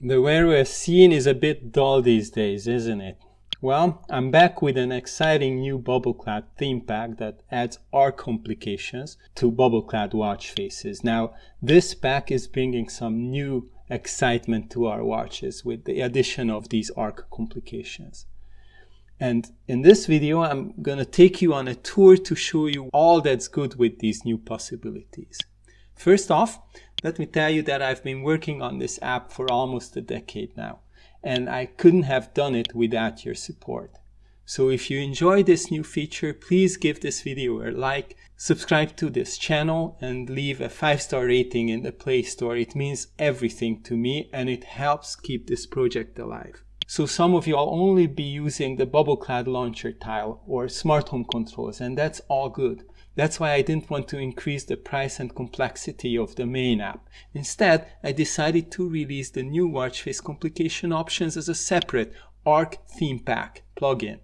The Wear OS scene is a bit dull these days, isn't it? Well, I'm back with an exciting new Bubble Cloud theme pack that adds arc complications to Bubble Cloud watch faces. Now, this pack is bringing some new excitement to our watches with the addition of these arc complications. And in this video, I'm going to take you on a tour to show you all that's good with these new possibilities. First off, let me tell you that I've been working on this app for almost a decade now, and I couldn't have done it without your support. So if you enjoy this new feature, please give this video a like, subscribe to this channel, and leave a 5-star rating in the Play Store. It means everything to me, and it helps keep this project alive. So some of you will only be using the Bubble BubbleClad launcher tile or smart home controls, and that's all good. That's why I didn't want to increase the price and complexity of the main app. Instead, I decided to release the new watch face complication options as a separate Arc theme pack plugin.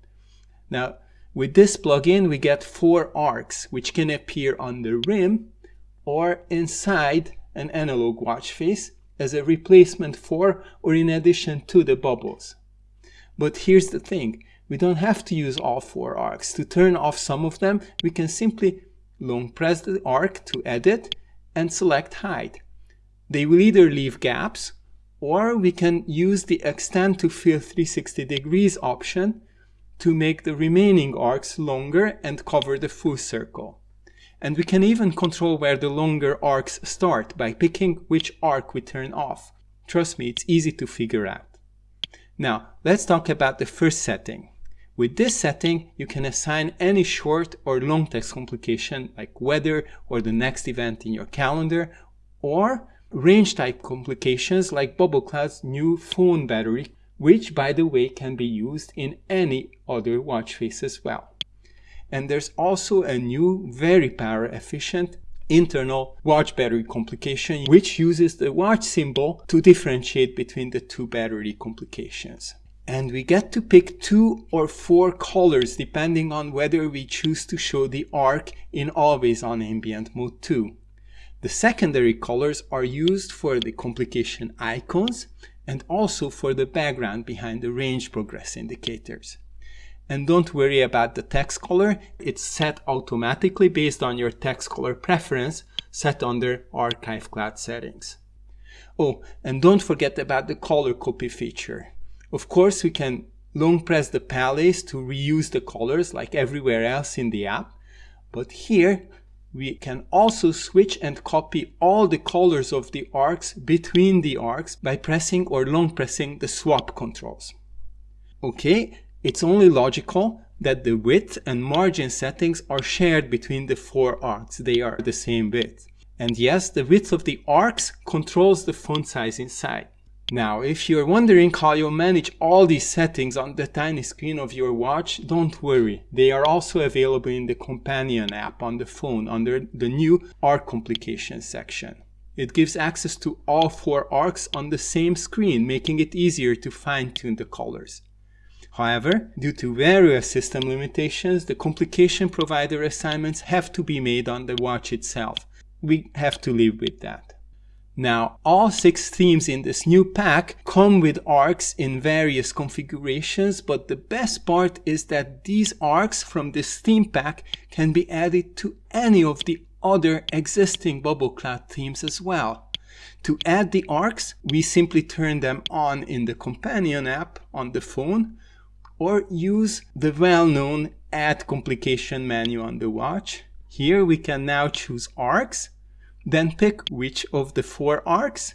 Now, with this plugin, we get four arcs, which can appear on the rim or inside an analog watch face, as a replacement for or in addition to the bubbles. But here's the thing, we don't have to use all four arcs. To turn off some of them, we can simply long press the arc to edit and select hide. They will either leave gaps or we can use the extend to fill 360 degrees option to make the remaining arcs longer and cover the full circle. And we can even control where the longer arcs start by picking which arc we turn off. Trust me, it's easy to figure out. Now, let's talk about the first setting. With this setting, you can assign any short or long text complication like weather or the next event in your calendar, or range type complications like Bubble Cloud's new phone battery, which by the way can be used in any other watch face as well. And there's also a new, very power efficient internal watch battery complication, which uses the watch symbol to differentiate between the two battery complications. And we get to pick two or four colors depending on whether we choose to show the arc in always on ambient mode too. The secondary colors are used for the complication icons and also for the background behind the range progress indicators. And don't worry about the text color, it's set automatically based on your text color preference set under Archive Cloud settings. Oh, and don't forget about the color copy feature. Of course, we can long press the palettes to reuse the colors like everywhere else in the app, but here we can also switch and copy all the colors of the arcs between the arcs by pressing or long pressing the swap controls. Okay, it's only logical that the width and margin settings are shared between the four arcs. They are the same width. And yes, the width of the arcs controls the font size inside. Now, if you're wondering how you manage all these settings on the tiny screen of your watch, don't worry. They are also available in the companion app on the phone under the new arc complications section. It gives access to all four arcs on the same screen, making it easier to fine-tune the colors. However, due to various system limitations, the complication provider assignments have to be made on the watch itself. We have to live with that. Now, all six themes in this new pack come with arcs in various configurations, but the best part is that these arcs from this theme pack can be added to any of the other existing Bubble Cloud themes as well. To add the arcs, we simply turn them on in the companion app on the phone, or use the well-known add complication menu on the watch. Here we can now choose arcs, then pick which of the four arcs,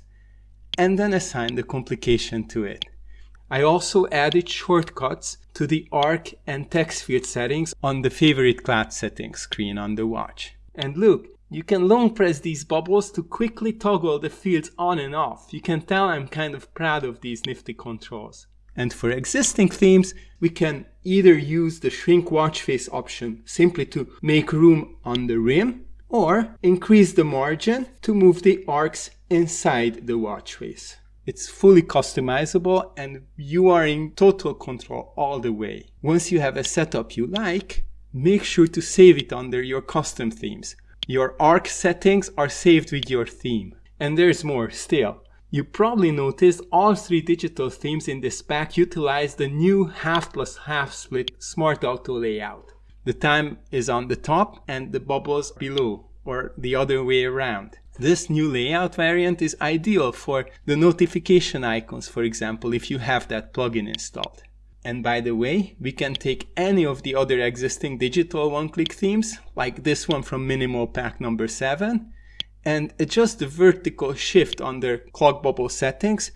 and then assign the complication to it. I also added shortcuts to the arc and text field settings on the favorite class settings screen on the watch. And look, you can long press these bubbles to quickly toggle the fields on and off. You can tell I'm kind of proud of these nifty controls. And for existing themes, we can either use the shrink watch face option simply to make room on the rim or increase the margin to move the arcs inside the watch face. It's fully customizable and you are in total control all the way. Once you have a setup you like, make sure to save it under your custom themes. Your arc settings are saved with your theme. And there's more still. You probably noticed all three digital themes in this pack utilize the new half plus half split Smart Auto layout. The time is on the top and the bubbles below, or the other way around. This new layout variant is ideal for the notification icons, for example, if you have that plugin installed. And by the way, we can take any of the other existing digital one-click themes, like this one from Minimal Pack number 7, and adjust the vertical shift under clock bubble settings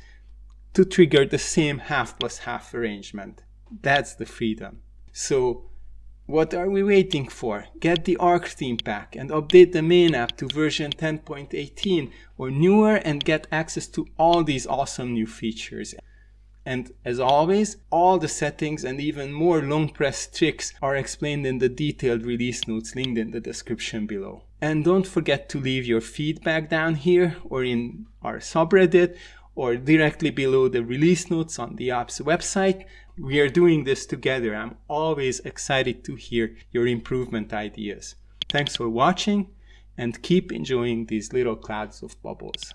to trigger the same half plus half arrangement. That's the freedom. So what are we waiting for? Get the Arc theme pack and update the main app to version 10.18 or newer and get access to all these awesome new features. And as always, all the settings and even more long press tricks are explained in the detailed release notes linked in the description below. And don't forget to leave your feedback down here or in our subreddit or directly below the release notes on the app's website. We are doing this together. I'm always excited to hear your improvement ideas. Thanks for watching and keep enjoying these little clouds of bubbles.